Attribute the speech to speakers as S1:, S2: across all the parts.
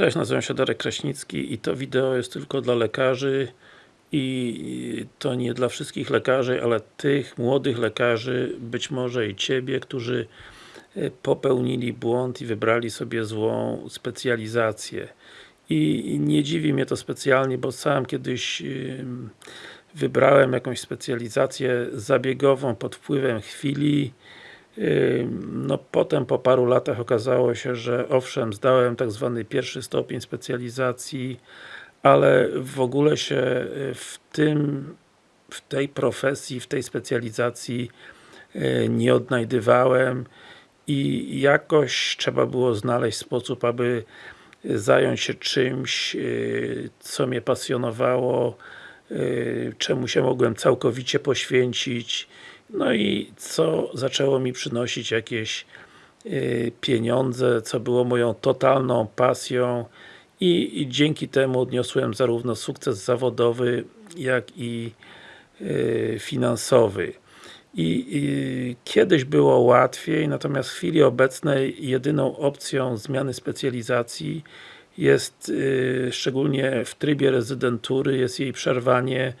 S1: Cześć, nazywam się Darek Kraśnicki i to wideo jest tylko dla lekarzy i to nie dla wszystkich lekarzy, ale tych młodych lekarzy, być może i Ciebie, którzy e, popełnili błąd i wybrali sobie złą specjalizację. I nie dziwi mnie to specjalnie, bo sam kiedyś wybrałem jakąś specjalizację zabiegową pod wpływem chwili no potem po paru latach okazało się, że owszem, zdałem tak zwany pierwszy stopień specjalizacji, ale w ogóle się y, w tym, w tej profesji, w tej specjalizacji y, nie odnajdywałem i jakoś trzeba było znaleźć sposób, aby zająć się czymś, y, co mnie pasjonowało, czemu się mogłem całkowicie poświęcić no i co zaczęło mi przynosić jakieś y, pieniądze, co było moją totalną pasją i, i, dzięki temu odniosłem zarówno sukces zawodowy, jak i y, finansowy. I, I, kiedyś było łatwiej, natomiast w chwili obecnej jedyną opcją zmiany specjalizacji jest, y, szczególnie w trybie rezydentury, jest jej przerwanie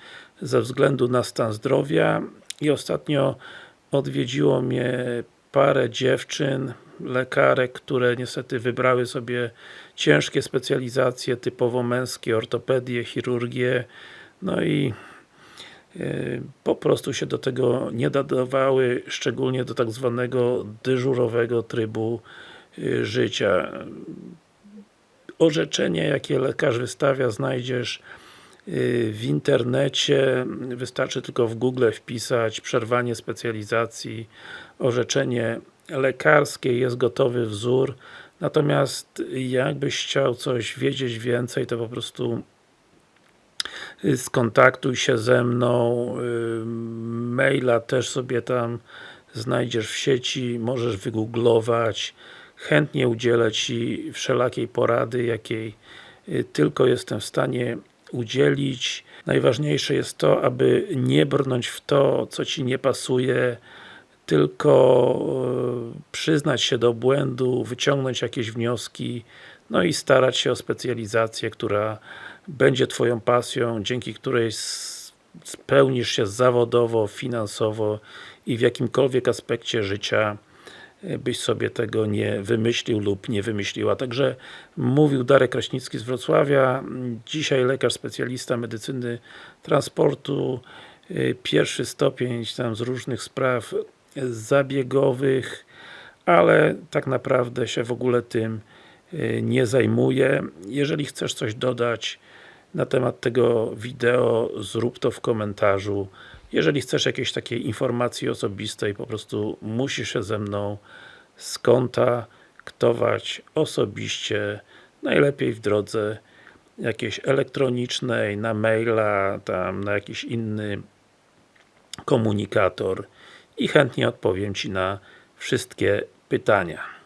S1: ze względu na stan zdrowia i ostatnio odwiedziło mnie parę dziewczyn, lekarek, które niestety wybrały sobie ciężkie specjalizacje, typowo męskie, ortopedię, chirurgię, no i y, po prostu się do tego nie nadawały, szczególnie do tak zwanego dyżurowego trybu y, życia. Orzeczenie, jakie lekarz wystawia, znajdziesz w internecie, wystarczy tylko w Google wpisać przerwanie specjalizacji, orzeczenie lekarskie, jest gotowy wzór, natomiast jakbyś chciał coś wiedzieć więcej, to po prostu y, skontaktuj się ze mną, y, maila też sobie tam znajdziesz w sieci, możesz wygooglować, chętnie udzielę Ci wszelakiej porady, jakiej tylko jestem w stanie udzielić. Najważniejsze jest to, aby nie brnąć w to, co Ci nie pasuje, tylko e, przyznać się do błędu, wyciągnąć jakieś wnioski, no i starać się o specjalizację, która będzie Twoją pasją, dzięki której spełnisz się zawodowo, finansowo i w jakimkolwiek aspekcie życia byś sobie tego nie wymyślił lub nie wymyśliła. Także mówił Darek Kraśnicki z Wrocławia, dzisiaj lekarz specjalista medycyny transportu, pierwszy stopień tam z różnych spraw zabiegowych, ale tak naprawdę się w ogóle tym y, nie zajmuję. Jeżeli chcesz coś dodać na temat tego wideo, zrób to w komentarzu. Jeżeli chcesz jakiejś takiej informacji osobistej, po prostu musisz się ze mną skontaktować osobiście, najlepiej w drodze jakiejś elektronicznej, na maila, tam na jakiś inny komunikator i chętnie odpowiem Ci na wszystkie pytania.